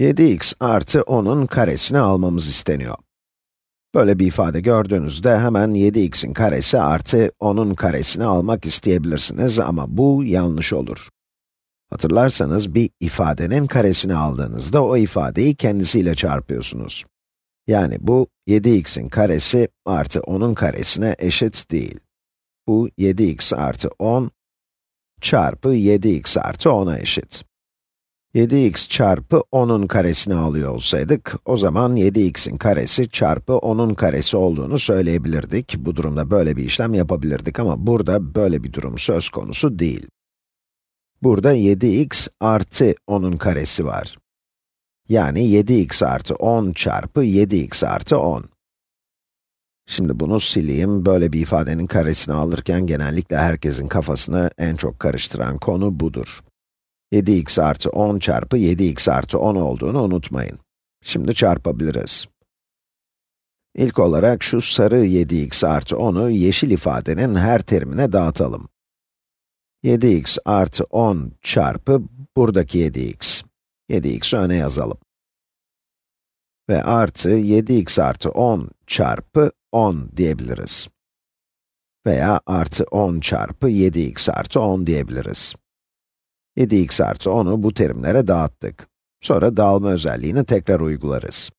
7x artı 10'un karesini almamız isteniyor. Böyle bir ifade gördüğünüzde hemen 7x'in karesi artı 10'un karesini almak isteyebilirsiniz ama bu yanlış olur. Hatırlarsanız bir ifadenin karesini aldığınızda o ifadeyi kendisiyle çarpıyorsunuz. Yani bu 7x'in karesi artı 10'un karesine eşit değil. Bu 7x artı 10 çarpı 7x artı 10'a eşit. 7x çarpı 10'un karesini alıyor olsaydık, o zaman 7x'in karesi çarpı 10'un karesi olduğunu söyleyebilirdik. Bu durumda böyle bir işlem yapabilirdik ama burada böyle bir durum söz konusu değil. Burada 7x artı 10'un karesi var. Yani 7x artı 10 çarpı 7x artı 10. Şimdi bunu sileyim, böyle bir ifadenin karesini alırken genellikle herkesin kafasını en çok karıştıran konu budur. 7x artı 10 çarpı 7x artı 10 olduğunu unutmayın. Şimdi çarpabiliriz. İlk olarak şu sarı 7x artı 10'u yeşil ifadenin her terimine dağıtalım. 7x artı 10 çarpı buradaki 7x. 7x'i öne yazalım. Ve artı 7x artı 10 çarpı 10 diyebiliriz. Veya artı 10 çarpı 7x artı 10 diyebiliriz. 7x artı 10'u bu terimlere dağıttık. Sonra dağılma özelliğini tekrar uygularız.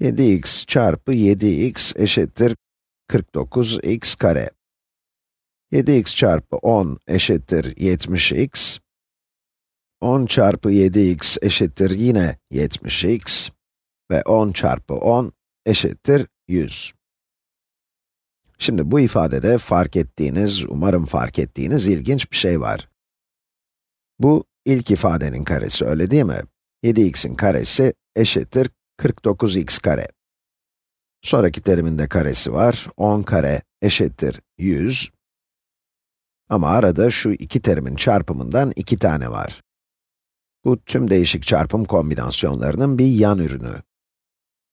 7x çarpı 7x eşittir 49x kare. 7x çarpı 10 eşittir 70x. 10 çarpı 7x eşittir yine 70x. Ve 10 çarpı 10 eşittir 100. Şimdi bu ifadede fark ettiğiniz, umarım fark ettiğiniz ilginç bir şey var. Bu ilk ifadenin karesi, öyle değil mi? 7x'in karesi eşittir 49x kare. Sonraki terimin de karesi var, 10 kare eşittir 100. Ama arada şu iki terimin çarpımından iki tane var. Bu tüm değişik çarpım kombinasyonlarının bir yan ürünü.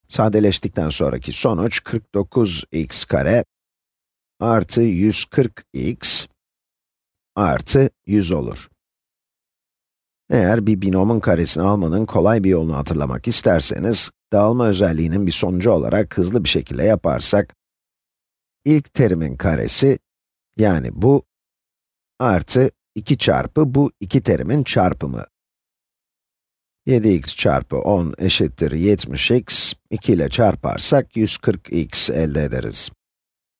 Sadeleştikten sonraki sonuç 49x kare artı 140x artı 100 olur. Eğer bir binomun karesini almanın kolay bir yolunu hatırlamak isterseniz, dağılma özelliğinin bir sonucu olarak hızlı bir şekilde yaparsak, ilk terimin karesi, yani bu, artı 2 çarpı bu iki terimin çarpımı. 7x çarpı 10 eşittir 70x, 2 ile çarparsak 140x elde ederiz.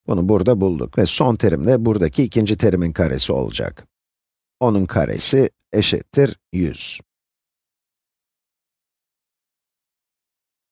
Bunu burada bulduk ve son terim de buradaki ikinci terimin karesi olacak. Onun karesi eşittir 100.